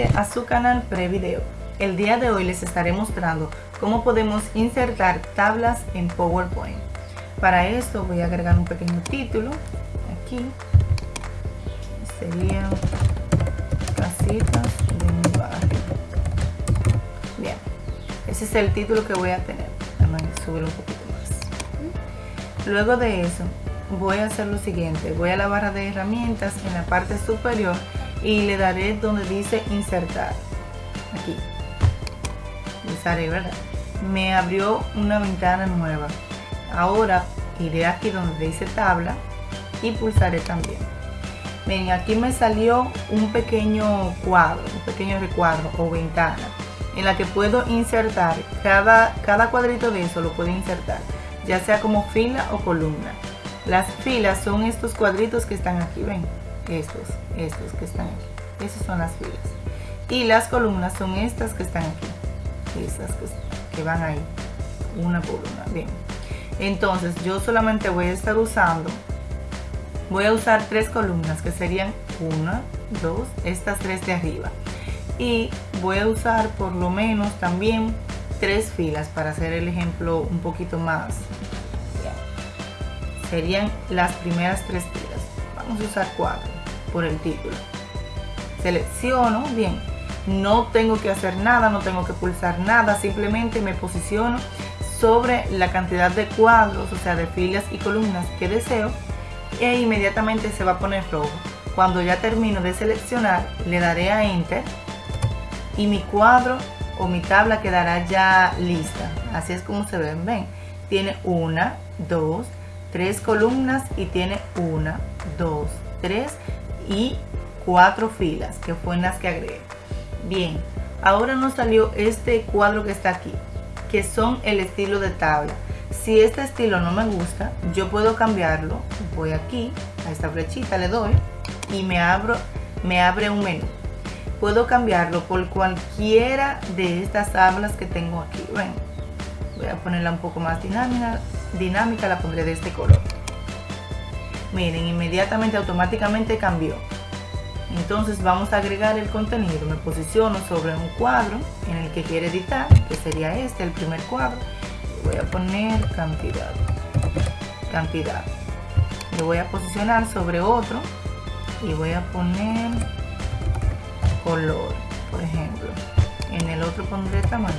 a su canal Prevideo. El día de hoy les estaré mostrando cómo podemos insertar tablas en PowerPoint. Para esto voy a agregar un pequeño título aquí. Serían casitas de mi barrio. Bien, ese es el título que voy a tener. Un poquito más. Luego de eso voy a hacer lo siguiente. Voy a la barra de herramientas en la parte superior y le daré donde dice insertar. Aquí. Pulsaré verdad me abrió una ventana nueva. Ahora iré aquí donde dice tabla y pulsaré también. Ven aquí me salió un pequeño cuadro un pequeño recuadro o ventana en la que puedo insertar. Cada cada cuadrito de eso lo puedo insertar ya sea como fila o columna. Las filas son estos cuadritos que están aquí ven estos, estos que están aquí. Esas son las filas. Y las columnas son estas que están aquí. Estas que, van ahí. Una por una. Bien. Entonces yo solamente voy a estar usando, voy a usar tres columnas que serían una, dos, estas tres de arriba. Y voy a usar por lo menos también tres filas para hacer el ejemplo un poquito más. Serían las primeras tres filas. Vamos a usar cuatro por el título. Selecciono, bien, no tengo que hacer nada, no tengo que pulsar nada, simplemente me posiciono sobre la cantidad de cuadros, o sea, de filas y columnas que deseo e inmediatamente se va a poner rojo. Cuando ya termino de seleccionar, le daré a Enter y mi cuadro o mi tabla quedará ya lista. Así es como se ven, ven. Tiene una, dos, tres columnas y tiene una, dos, tres y cuatro filas que fue en las que agregué. Bien ahora nos salió este cuadro que está aquí que son el estilo de tabla. Si este estilo no me gusta yo puedo cambiarlo voy aquí a esta flechita le doy y me abro me abre un menú. Puedo cambiarlo por cualquiera de estas tablas que tengo aquí. Voy a ponerla un poco más dinámica dinámica la pondré de este color miren inmediatamente automáticamente cambió. Entonces vamos a agregar el contenido. Me posiciono sobre un cuadro en el que quiero editar que sería este el primer cuadro. Voy a poner cantidad cantidad. Lo voy a posicionar sobre otro y voy a poner color. Por ejemplo en el otro pondré tamaño.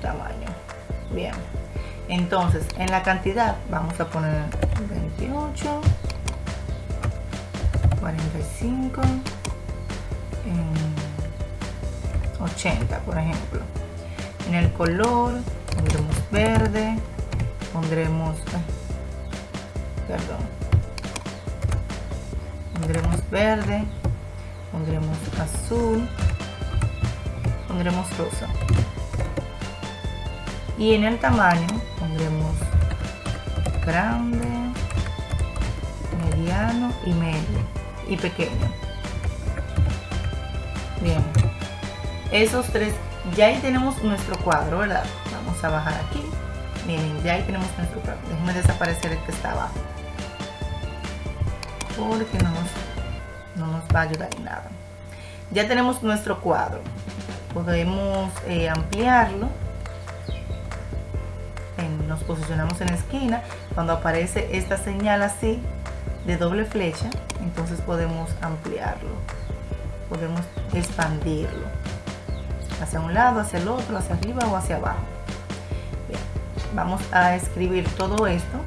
Tamaño. Bien entonces en la cantidad vamos a poner 28 45 80 por ejemplo. En el color pondremos verde pondremos perdón. Pondremos verde pondremos azul pondremos rosa y en el tamaño pondremos grande mediano y medio y pequeño. Bien. Esos tres ya ahí tenemos nuestro cuadro verdad vamos a bajar aquí. Miren ya ahí tenemos nuestro cuadro. Déjenme desaparecer el que está abajo. Porque no nos, no nos va a ayudar en nada. Ya tenemos nuestro cuadro. Podemos eh, ampliarlo nos posicionamos en la esquina, cuando aparece esta señal así de doble flecha, entonces podemos ampliarlo, podemos expandirlo hacia un lado, hacia el otro, hacia arriba o hacia abajo. vamos a escribir todo esto,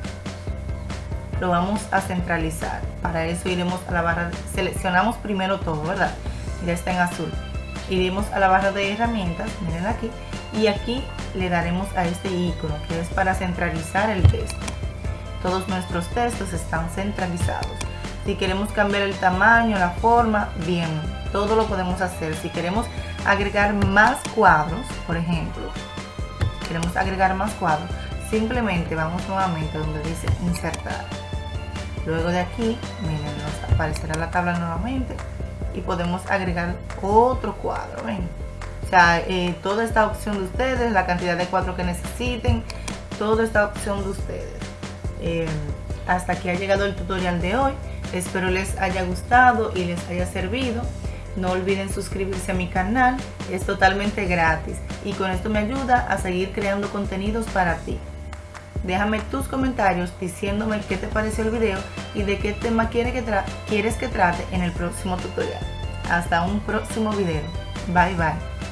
lo vamos a centralizar. Para eso iremos a la barra, seleccionamos primero todo, ¿verdad? Ya está en azul. Iremos a la barra de herramientas, miren aquí, y aquí le daremos a este icono que es para centralizar el texto. Todos nuestros textos están centralizados. Si queremos cambiar el tamaño, la forma, bien, todo lo podemos hacer. Si queremos agregar más cuadros, por ejemplo, queremos agregar más cuadros, simplemente vamos nuevamente donde dice insertar. Luego de aquí, miren, nos aparecerá la tabla nuevamente y podemos agregar otro cuadro, ven eh, toda esta opción de ustedes, la cantidad de cuadros que necesiten, toda esta opción de ustedes. Eh, hasta aquí ha llegado el tutorial de hoy. Espero les haya gustado y les haya servido. No olviden suscribirse a mi canal, es totalmente gratis y con esto me ayuda a seguir creando contenidos para ti. Déjame tus comentarios diciéndome qué te pareció el video y de qué tema quieres que trate en el próximo tutorial. Hasta un próximo video. Bye bye.